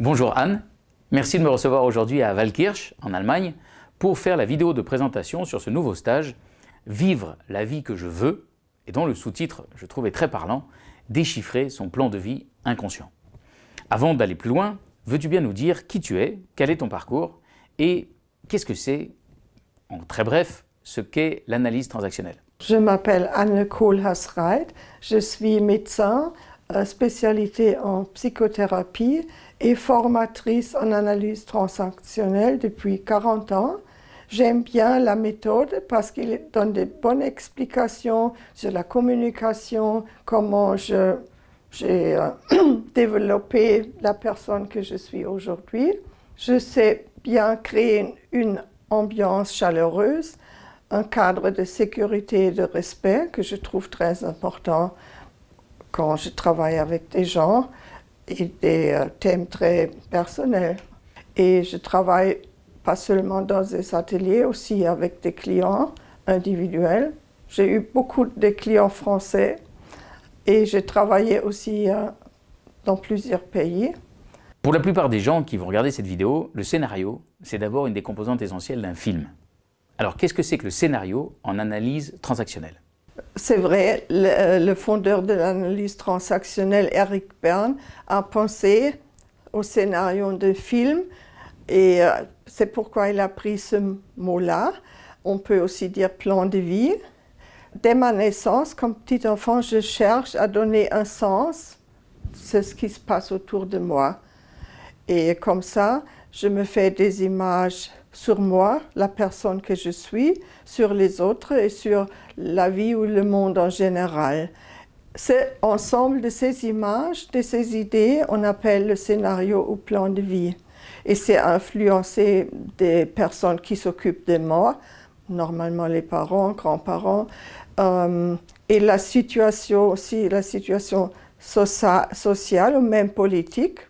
Bonjour Anne, merci de me recevoir aujourd'hui à Waldkirch, en Allemagne, pour faire la vidéo de présentation sur ce nouveau stage « Vivre la vie que je veux » et dont le sous-titre, je trouvais très parlant, « Déchiffrer son plan de vie inconscient ». Avant d'aller plus loin, veux-tu bien nous dire qui tu es, quel est ton parcours et qu'est-ce que c'est, en très bref, ce qu'est l'analyse transactionnelle? Je m'appelle Anne Kohlhaas-Reit, je suis médecin, spécialité en psychothérapie et formatrice en analyse transactionnelle depuis 40 ans. J'aime bien la méthode parce qu'il donne de bonnes explications sur la communication, comment j'ai euh, développé la personne que je suis aujourd'hui. Je sais bien créer une ambiance chaleureuse, un cadre de sécurité et de respect que je trouve très important quand je travaille avec des gens et des euh, thèmes très personnels. Et je travaille pas seulement dans des ateliers, aussi avec des clients individuels. J'ai eu beaucoup de clients français et j'ai travaillé aussi euh, dans plusieurs pays. Pour la plupart des gens qui vont regarder cette vidéo, le scénario, c'est d'abord une des composantes essentielles d'un film. Alors qu'est-ce que c'est que le scénario en analyse transactionnelle? C'est vrai, le, fondeur de l'analyse transactionnelle, Eric Bern, a pensé au scénario de film et euh, c'est pourquoi il a pris ce mot-là. On peut aussi dire plan de vie. Dès ma naissance, comme petit enfant, je cherche à donner un sens. C'est ce qui se passe autour de moi. Et comme ça, je me fais des images sur moi, la personne que je suis, sur les autres et sur la vie ou le monde en général. C'est ensemble de ces images, de ces idées, on appelle le scénario ou plan de vie. Et c'est influencé des personnes qui s'occupent de moi, normalement les parents, grands-parents, euh, et la situation aussi, la situation sociale ou même politique.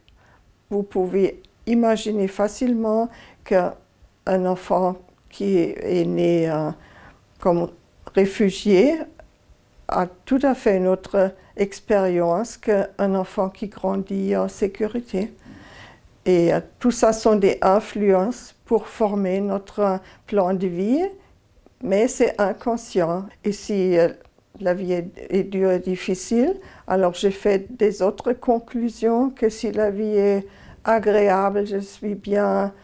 Vous pouvez imaginer facilement qu'un enfant qui est né euh, comme réfugié a tout à fait une autre expérience qu'un enfant qui grandit en sécurité. Et euh, tout ça sont des influences pour former notre plan de vie, mais c'est inconscient. Et si euh, la vie est, est, dure et difficile, alors j'ai fait des autres conclusions que si la vie est agréable, je suis bien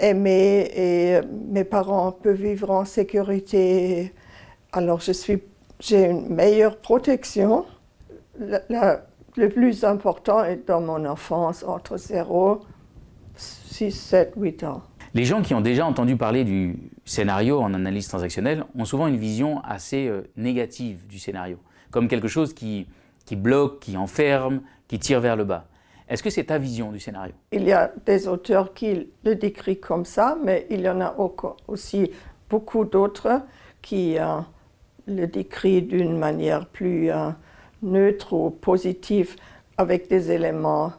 aimée et mes parents peuvent vivre en sécurité. Alors je suis, j'ai une meilleure protection. le plus important est dans mon enfance, entre 0, 6, 7, 8 ans. Les gens qui ont déjà entendu parler du scénario en analyse transactionnelle ont souvent une vision assez euh, négative du scénario, comme quelque chose qui, qui bloque, qui enferme, qui tire vers le bas. Est-ce que c'est ta vision du scénario? Il y a des auteurs qui le décrivent comme ça, mais il y en a aussi beaucoup d'autres qui euh, le décrivent d'une manière plus euh, neutre ou positive, avec des éléments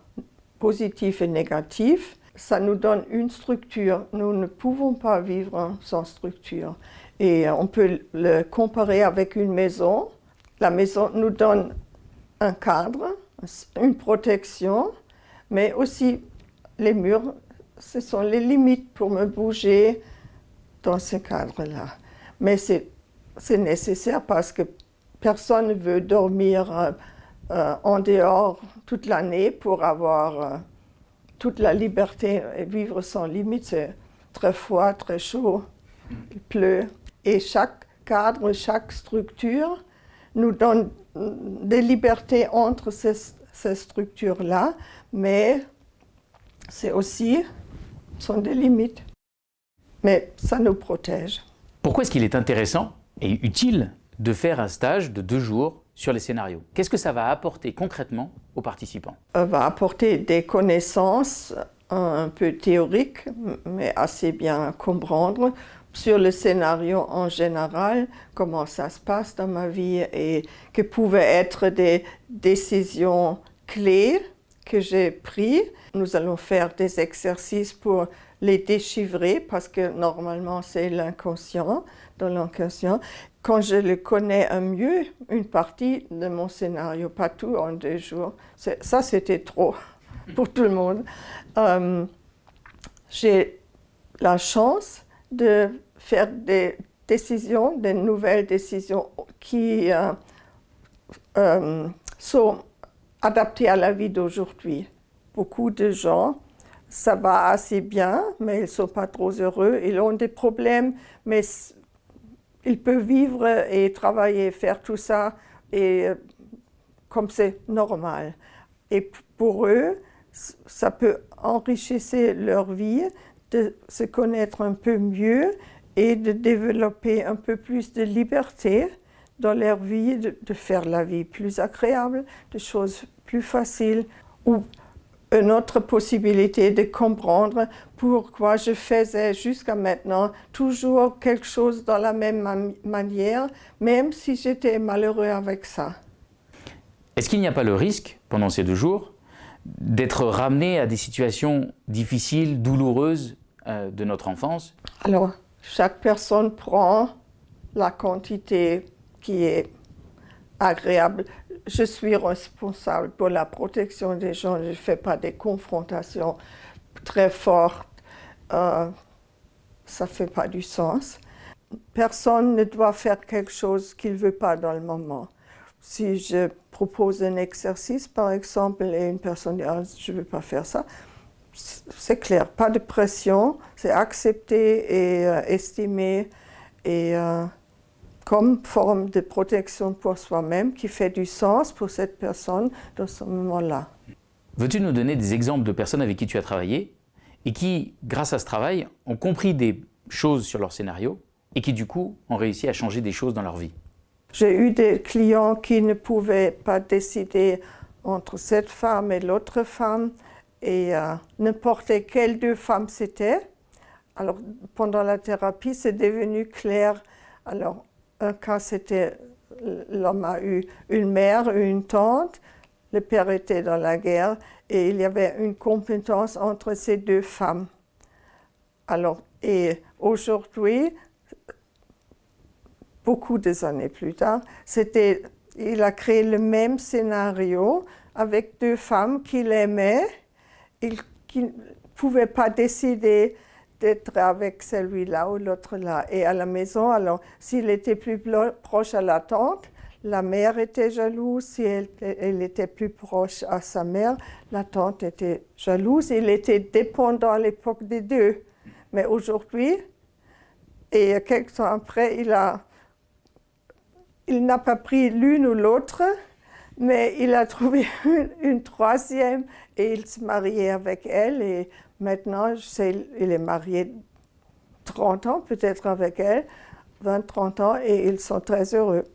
positifs et négatifs. Ça nous donne une structure. Nous ne pouvons pas vivre sans structure. Et euh, on peut le comparer avec une maison. La maison nous donne un cadre, une protection, mais aussi les murs, ce sont les limites pour me bouger dans ce cadre-là. Mais c'est nécessaire parce que personne ne veut dormir euh, en dehors toute l'année pour avoir euh, toute la liberté et vivre sans limite. C'est très froid, très chaud, il pleut. Et chaque cadre, chaque structure nous donne des libertés entre ces, ces structures-là, mais c'est aussi, sont des limites. Mais ça nous protège. Pourquoi est-ce qu'il est intéressant et utile de faire un stage de deux jours sur les scénarios? Qu'est-ce que ça va apporter concrètement aux participants? Ça va apporter des connaissances un peu théoriques, mais assez bien comprendre sur le scénario en général, comment ça se passe dans ma vie et que pouvaient être des décisions clés que j'ai pris. Nous allons faire des exercices pour les déchiffrer parce que normalement c'est l'inconscient, dans l'inconscient. Quand je le connais un mieux, une partie de mon scénario, pas tout en deux jours, ça c'était trop. pour tout le monde. Euh, j'ai la chance de faire des décisions, des nouvelles décisions qui euh, euh, sont adaptées à la vie d'aujourd'hui. Beaucoup de gens, ça va assez bien, mais ils ne sont pas trop heureux, ils ont des problèmes, mais ils peuvent vivre et travailler, faire tout ça, et comme c'est normal. Et pour eux, ça peut enrichir leur vie, de se connaître un peu mieux et de développer un peu plus de liberté dans leur vie, de, faire la vie plus agréable, de choses plus faciles, ou une autre possibilité de comprendre pourquoi je faisais jusqu'à maintenant toujours quelque chose dans la même manière, même si j'étais malheureux avec ça. Est-ce qu'il n'y a pas le risque, pendant ces deux jours, d'être ramené à des situations difficiles, douloureuses euh, de notre enfance? Alors, chaque personne prend la quantité qui est agréable. Je suis responsable pour la protection des gens. Je ne fais pas des confrontations très fortes. Euh, ça ne fait pas du sens. Personne ne doit faire quelque chose qu'il ne veut pas dans le moment. Si je propose un exercice, par exemple, et une personne dit ah, je ne veux pas faire ça », c'est clair, pas de pression, c'est accepter et euh, estimer et euh, comme forme de protection pour soi-même qui fait du sens pour cette personne dans ce moment-là. Veux-tu nous donner des exemples de personnes avec qui tu as travaillé et qui, grâce à ce travail, ont compris des choses sur leur scénario et qui du coup ont réussi à changer des choses dans leur vie? J'ai eu des clients qui ne pouvaient pas décider entre cette femme et l'autre femme, et euh, n'importe quelle deux femmes c'était. Alors, pendant la thérapie, c'est devenu clair. Alors, un cas, c'était, l'homme a eu une mère, une tante, le père était dans la guerre, et il y avait une compétence entre ces deux femmes. Alors, et aujourd'hui, beaucoup de années plus tard, c'était, il a créé le même scénario avec deux femmes qu'il aimait, qui ne pouvaient pas décider d'être avec celui-là ou l'autre-là. Et à la maison, alors, s'il était plus proche à la tante, la mère était jalouse, si elle, était plus proche à sa mère, la tante était jalouse. Il était dépendant à l'époque des deux. Mais aujourd'hui, et quelques temps après, il a il n'a pas pris l'une ou l'autre, mais il a trouvé une, troisième et il s'est marié avec elle. Et maintenant, il est marié 30 ans peut-être avec elle, 20-30 ans, et ils sont très heureux.